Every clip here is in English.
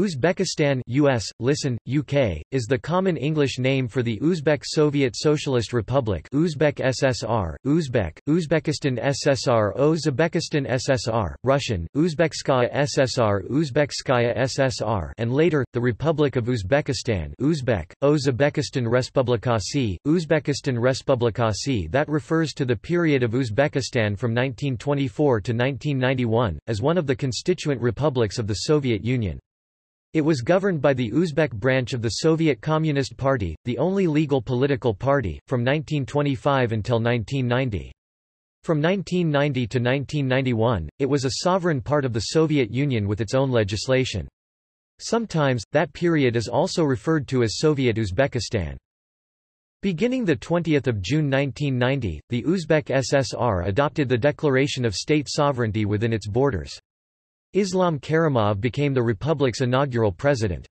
Uzbekistan US, listen, UK, is the common English name for the Uzbek Soviet Socialist Republic Uzbek SSR, Uzbek, Uzbekistan SSR Uzbekistan SSR, Russian, Uzbekskaya SSR Uzbekskaya SSR and later, the Republic of Uzbekistan Uzbek, Uzbekistan Respublikasi, Uzbekistan Respublikasi that refers to the period of Uzbekistan from 1924 to 1991, as one of the constituent republics of the Soviet Union. It was governed by the Uzbek branch of the Soviet Communist Party, the only legal political party, from 1925 until 1990. From 1990 to 1991, it was a sovereign part of the Soviet Union with its own legislation. Sometimes, that period is also referred to as Soviet Uzbekistan. Beginning 20 June 1990, the Uzbek SSR adopted the declaration of state sovereignty within its borders. Islam Karimov became the republic's inaugural president.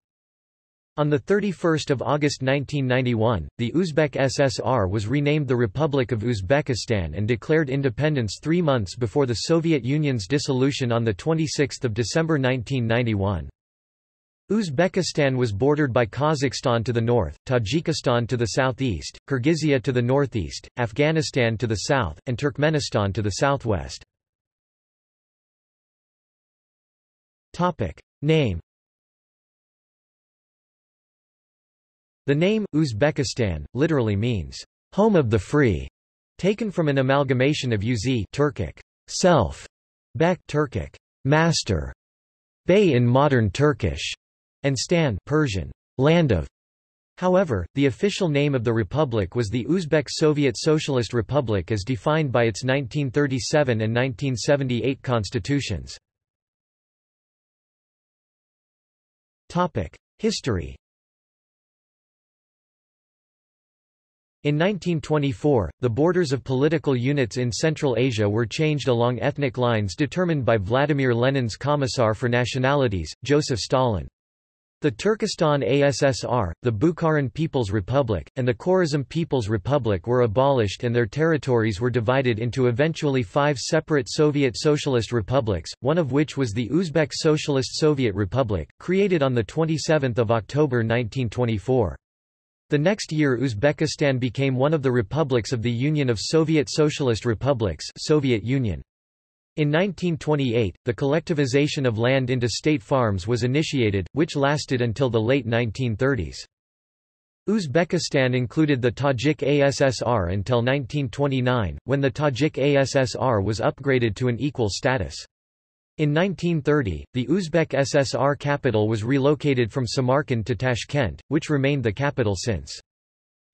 On 31 August 1991, the Uzbek SSR was renamed the Republic of Uzbekistan and declared independence three months before the Soviet Union's dissolution on 26 December 1991. Uzbekistan was bordered by Kazakhstan to the north, Tajikistan to the southeast, Kyrgyzia to the northeast, Afghanistan to the south, and Turkmenistan to the southwest. Topic. Name The name, Uzbekistan, literally means, home of the free, taken from an amalgamation of uz Turkic, self, bek Turkic, master, bey in modern Turkish, and stan Persian, land of. However, the official name of the republic was the Uzbek Soviet Socialist Republic as defined by its 1937 and 1978 constitutions. History In 1924, the borders of political units in Central Asia were changed along ethnic lines determined by Vladimir Lenin's Commissar for Nationalities, Joseph Stalin. The Turkestan ASSR, the Bukharan People's Republic, and the Khorazm People's Republic were abolished and their territories were divided into eventually five separate Soviet Socialist republics, one of which was the Uzbek Socialist Soviet Republic, created on 27 October 1924. The next year Uzbekistan became one of the republics of the Union of Soviet Socialist Republics Soviet Union. In 1928, the collectivization of land into state farms was initiated, which lasted until the late 1930s. Uzbekistan included the Tajik ASSR until 1929, when the Tajik ASSR was upgraded to an equal status. In 1930, the Uzbek SSR capital was relocated from Samarkand to Tashkent, which remained the capital since.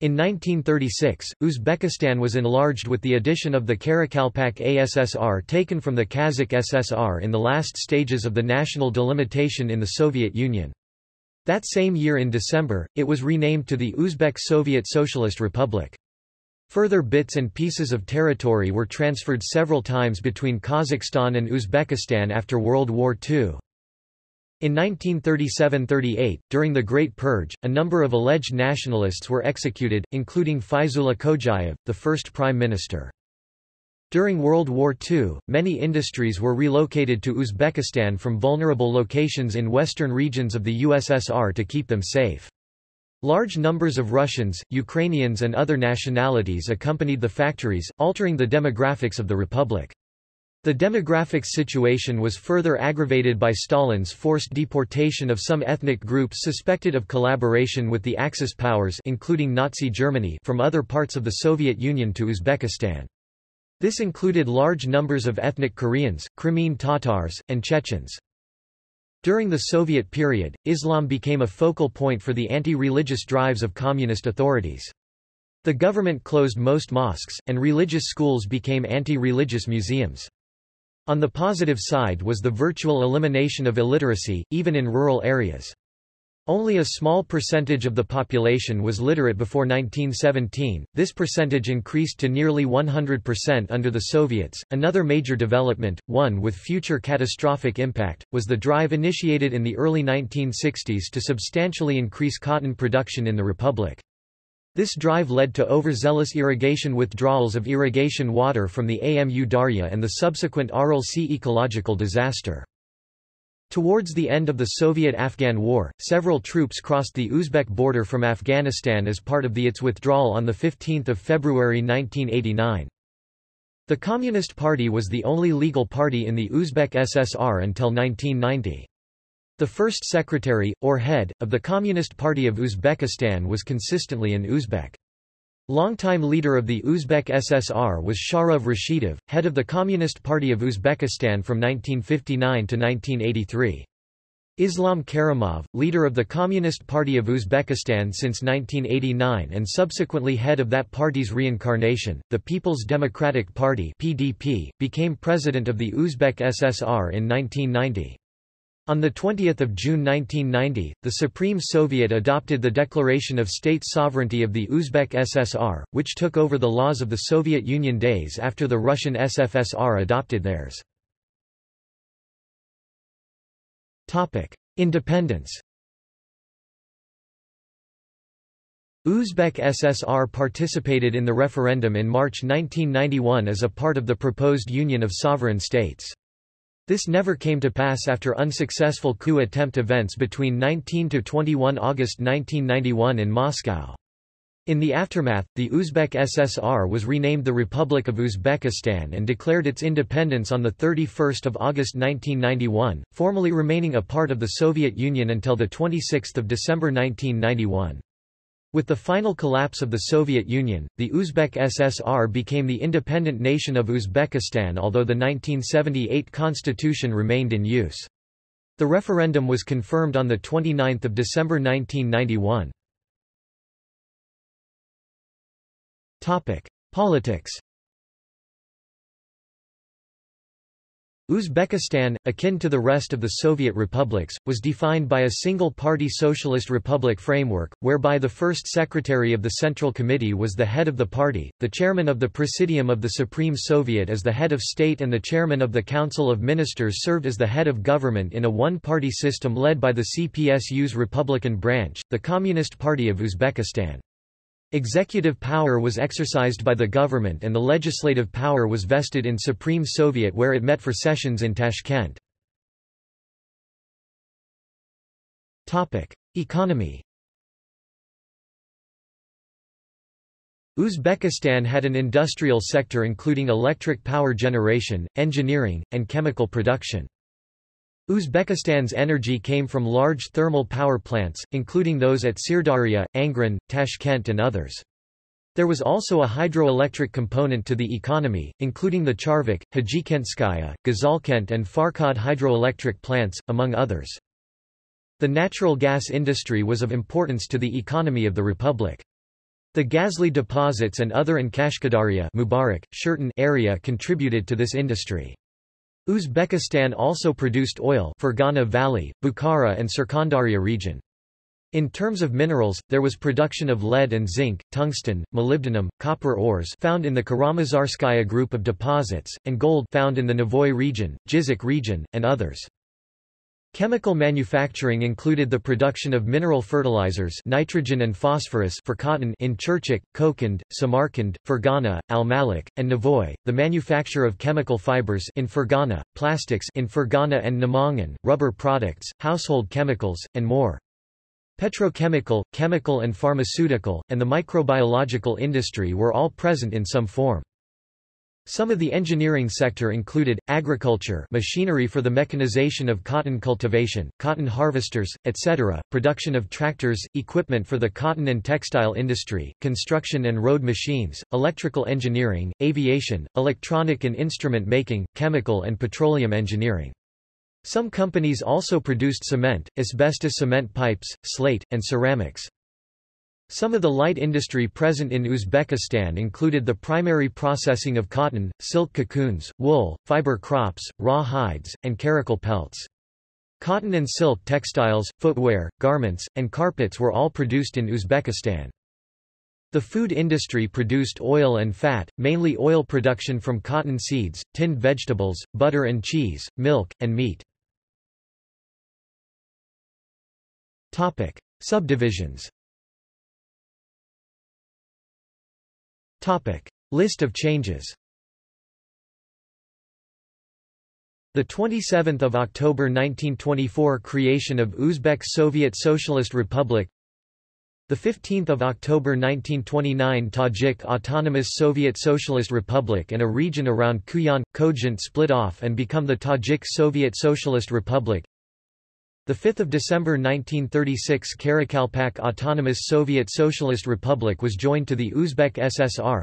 In 1936, Uzbekistan was enlarged with the addition of the Karakalpak ASSR taken from the Kazakh SSR in the last stages of the national delimitation in the Soviet Union. That same year in December, it was renamed to the Uzbek Soviet Socialist Republic. Further bits and pieces of territory were transferred several times between Kazakhstan and Uzbekistan after World War II. In 1937–38, during the Great Purge, a number of alleged nationalists were executed, including Faizullah Kojayev, the first prime minister. During World War II, many industries were relocated to Uzbekistan from vulnerable locations in western regions of the USSR to keep them safe. Large numbers of Russians, Ukrainians and other nationalities accompanied the factories, altering the demographics of the republic. The demographics situation was further aggravated by Stalin's forced deportation of some ethnic groups suspected of collaboration with the Axis powers including Nazi Germany from other parts of the Soviet Union to Uzbekistan. This included large numbers of ethnic Koreans, Crimean Tatars, and Chechens. During the Soviet period, Islam became a focal point for the anti-religious drives of communist authorities. The government closed most mosques, and religious schools became anti-religious museums. On the positive side was the virtual elimination of illiteracy, even in rural areas. Only a small percentage of the population was literate before 1917. This percentage increased to nearly 100% under the Soviets. Another major development, one with future catastrophic impact, was the drive initiated in the early 1960s to substantially increase cotton production in the republic. This drive led to overzealous irrigation withdrawals of irrigation water from the Amu Darya and the subsequent Aral Sea ecological disaster. Towards the end of the Soviet-Afghan War, several troops crossed the Uzbek border from Afghanistan as part of the its withdrawal on 15 February 1989. The Communist Party was the only legal party in the Uzbek SSR until 1990. The first secretary, or head, of the Communist Party of Uzbekistan was consistently an Uzbek. Longtime leader of the Uzbek SSR was Sharof Rashidov, head of the Communist Party of Uzbekistan from 1959 to 1983. Islam Karimov, leader of the Communist Party of Uzbekistan since 1989 and subsequently head of that party's reincarnation, the People's Democratic Party (PDP), became president of the Uzbek SSR in 1990. On 20 June 1990, the Supreme Soviet adopted the Declaration of State Sovereignty of the Uzbek SSR, which took over the laws of the Soviet Union days after the Russian SFSR adopted theirs. Independence. Uzbek SSR participated in the referendum in March 1991 as a part of the proposed Union of Sovereign States. This never came to pass after unsuccessful coup attempt events between 19–21 August 1991 in Moscow. In the aftermath, the Uzbek SSR was renamed the Republic of Uzbekistan and declared its independence on 31 August 1991, formally remaining a part of the Soviet Union until 26 December 1991. With the final collapse of the Soviet Union, the Uzbek SSR became the independent nation of Uzbekistan although the 1978 constitution remained in use. The referendum was confirmed on 29 December 1991. Topic: Politics. Uzbekistan, akin to the rest of the Soviet republics, was defined by a single-party socialist republic framework, whereby the first secretary of the Central Committee was the head of the party, the chairman of the Presidium of the Supreme Soviet as the head of state and the chairman of the Council of Ministers served as the head of government in a one-party system led by the CPSU's Republican branch, the Communist Party of Uzbekistan. Executive power was exercised by the government and the legislative power was vested in Supreme Soviet where it met for sessions in Tashkent. Economy Uzbekistan had an industrial sector including electric power generation, engineering, and chemical production. Uzbekistan's energy came from large thermal power plants, including those at Sirdarya, Angren, Tashkent and others. There was also a hydroelectric component to the economy, including the Charvak, Hajikentskaya, Gazalkent and Farkhad hydroelectric plants, among others. The natural gas industry was of importance to the economy of the republic. The Gazli deposits and other in Kashkadarya Mubarak, area contributed to this industry. Uzbekistan also produced oil Fergana Valley, Bukhara and Surkhandarya region. In terms of minerals, there was production of lead and zinc, tungsten, molybdenum, copper ores found in the Karamazarskaya group of deposits, and gold found in the Navoy region, Jizik region, and others. Chemical manufacturing included the production of mineral fertilizers nitrogen and phosphorus for cotton in Chirchik, Kokand, Samarkand, Fergana, Almalik, and Navoy, the manufacture of chemical fibers in Fergana, plastics in Fergana and Namangan, rubber products, household chemicals, and more. Petrochemical, chemical and pharmaceutical, and the microbiological industry were all present in some form. Some of the engineering sector included, agriculture machinery for the mechanization of cotton cultivation, cotton harvesters, etc., production of tractors, equipment for the cotton and textile industry, construction and road machines, electrical engineering, aviation, electronic and instrument making, chemical and petroleum engineering. Some companies also produced cement, asbestos cement pipes, slate, and ceramics. Some of the light industry present in Uzbekistan included the primary processing of cotton, silk cocoons, wool, fiber crops, raw hides, and karakul pelts. Cotton and silk textiles, footwear, garments, and carpets were all produced in Uzbekistan. The food industry produced oil and fat, mainly oil production from cotton seeds, tinned vegetables, butter and cheese, milk, and meat. Subdivisions Topic. List of changes The 27th of October 1924 creation of Uzbek Soviet Socialist Republic the 15th of October 1929 Tajik Autonomous Soviet Socialist Republic and a region around Kuyan Khojent split off and become the Tajik Soviet Socialist Republic. The 5th December 1936 Karakalpak Autonomous Soviet Socialist Republic was joined to the Uzbek SSR.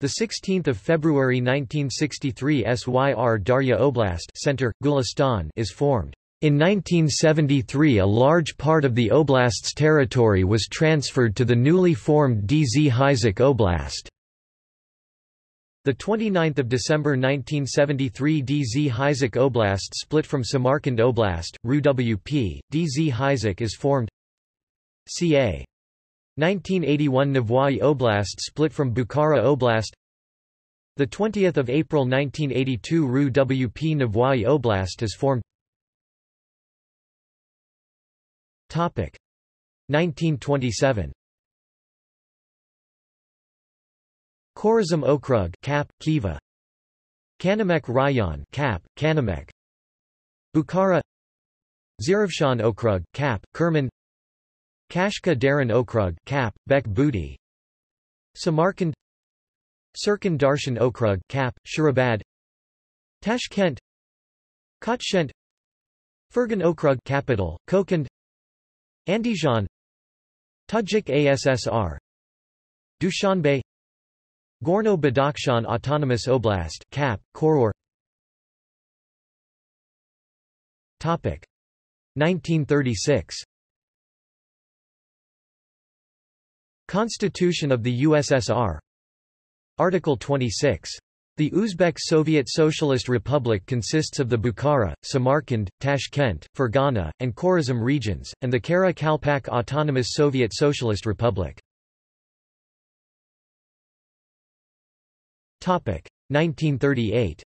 The 16th February 1963 SYR Darya Oblast Center Gulistan is formed. In 1973 a large part of the oblast's territory was transferred to the newly formed DZ Oblast. The 29th of December 1973 DZ Hyzyk Oblast split from Samarkand Oblast, RUWP, DZ Hyzyk is formed. Ca. 1981 Navoy Oblast split from Bukhara Oblast. The 20th of April 1982 RUWP Navoy Oblast is formed. Topic. 1927 Khorazm Okrug Cap Khiva Kanamek Rayon Cap Kanamek. Bukhara. Zarafshan Okrug Cap Kerman. Kashka Daran Okrug Cap Bek Booty Samarkand. Sirkan Darshan Okrug Cap Shurabad. Tashkent. Kotshent Fergan Okrug capital Kokand. Andijan. Tajik ASSR Dushanbe Gorno-Badakhshan Autonomous Oblast Cap, Khorog. Topic. 1936 Constitution of the USSR Article 26 the Uzbek Soviet Socialist Republic consists of the Bukhara, Samarkand, Tashkent, Fergana, and Khorazm regions, and the Kara Kalpak Autonomous Soviet Socialist Republic. 1938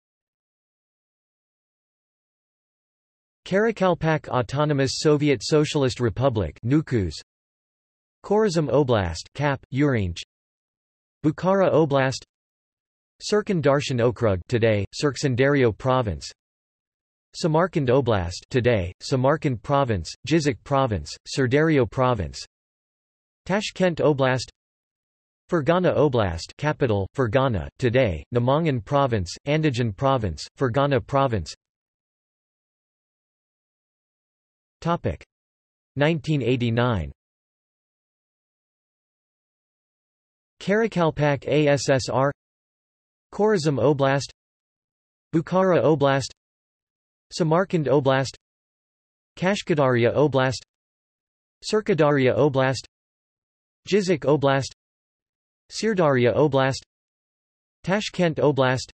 Karakalpak Autonomous Soviet Socialist Republic Nukus Khorazm Oblast Cap, Urgench Bukhara Oblast. Sirkan Darshan Okrug today, Surkhandaryo Province. Samarkand Oblast today, Samarkand Province, Jizik Province, Sirdaryo Province. Tashkent Oblast Fergana Oblast capital, Fergana, today, Namangan Province, Andijan Province, Fergana Province. 1989 Karakalpak ASSR Khorazm Oblast. Bukhara Oblast. Samarkand Oblast. Kashkadarya Oblast. Sirkadarya Oblast. Jizik Oblast Sirdarya Oblast Tashkent Oblast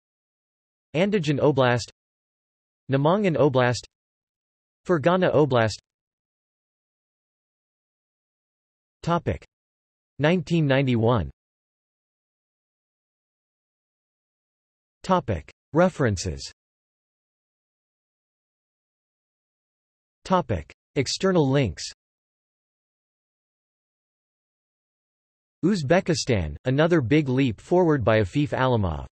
Andijan Oblast Namangan Oblast Fergana Oblast. Topic. 1991 References. External links Uzbekistan, another big leap forward by Afif Alimov